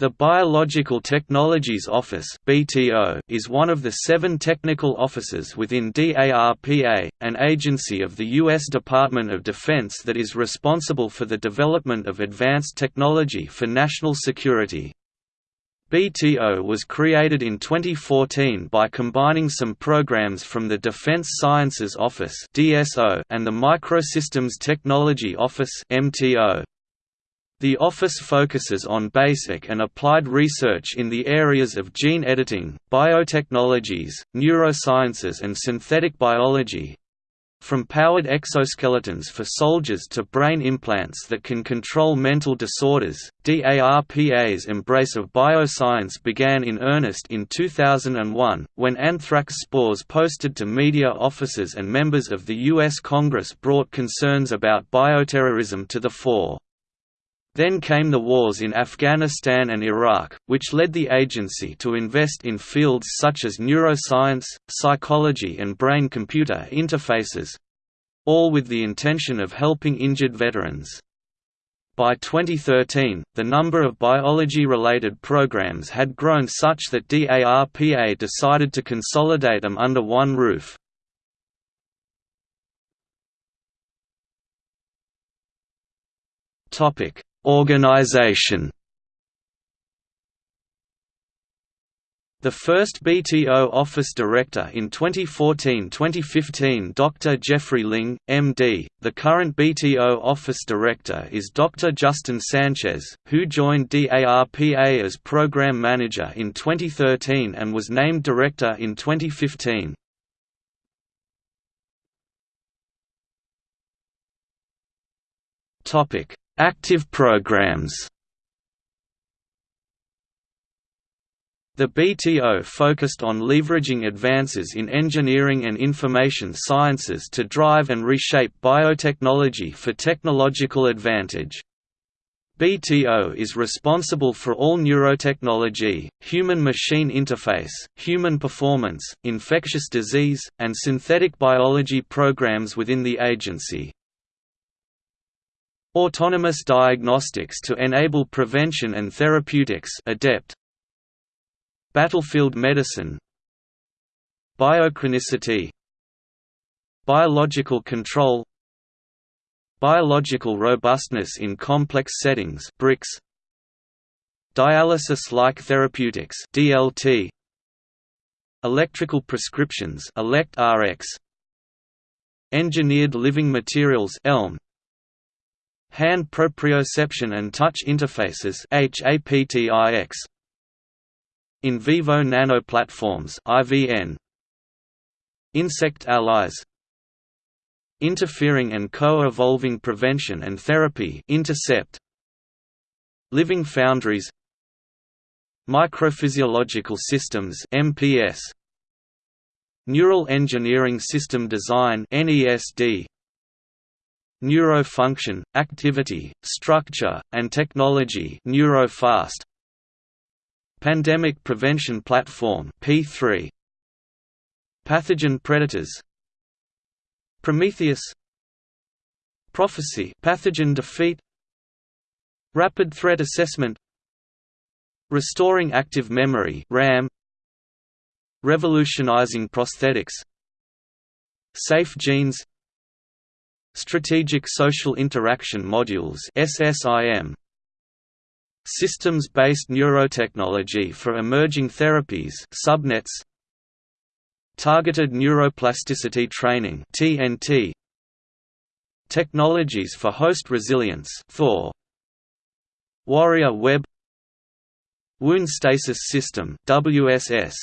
The Biological Technologies Office is one of the seven technical offices within DARPA, an agency of the U.S. Department of Defense that is responsible for the development of advanced technology for national security. BTO was created in 2014 by combining some programs from the Defense Sciences Office and the Microsystems Technology Office MTO. The office focuses on basic and applied research in the areas of gene editing, biotechnologies, neurosciences and synthetic biology, from powered exoskeletons for soldiers to brain implants that can control mental disorders, DARPA's embrace of bioscience began in earnest in 2001, when anthrax spores posted to media officers and members of the U.S. Congress brought concerns about bioterrorism to the fore. Then came the wars in Afghanistan and Iraq, which led the agency to invest in fields such as neuroscience, psychology and brain-computer interfaces—all with the intention of helping injured veterans. By 2013, the number of biology-related programs had grown such that DARPA decided to consolidate them under one roof. Topic Organization The first BTO office director in 2014-2015 Dr. Jeffrey Ling, MD. The current BTO office director is Dr. Justin Sanchez, who joined DARPA as program manager in 2013 and was named director in 2015. Topic: Active programs The BTO focused on leveraging advances in engineering and information sciences to drive and reshape biotechnology for technological advantage. BTO is responsible for all neurotechnology, human-machine interface, human performance, infectious disease, and synthetic biology programs within the agency. Autonomous diagnostics to enable prevention and therapeutics adept. Battlefield medicine. Biochronicity. Biological control. Biological robustness in complex settings BRICS. Dialysis-like therapeutics DLT Electrical prescriptions ElectRx Engineered living materials ELM Hand proprioception and touch interfaces HAPTIX In vivo nanoplatforms IVN Insect allies. Interfering and co-evolving prevention and therapy Intercept. Living foundries. Microphysiological systems MPS Neural engineering system design NESD Neurofunction, activity, structure, and technology Neurofast Pandemic Prevention Platform P3 Pathogen Predators Prometheus Prophecy Pathogen Defeat Rapid Threat Assessment Restoring Active Memory RAM Revolutionizing Prosthetics Safe Genes Strategic Social Interaction Modules SSIM Systems-based neurotechnology for emerging therapies subnets. Targeted neuroplasticity training TNT Technologies for host resilience Thor. Warrior Web. Wound Stasis System WSS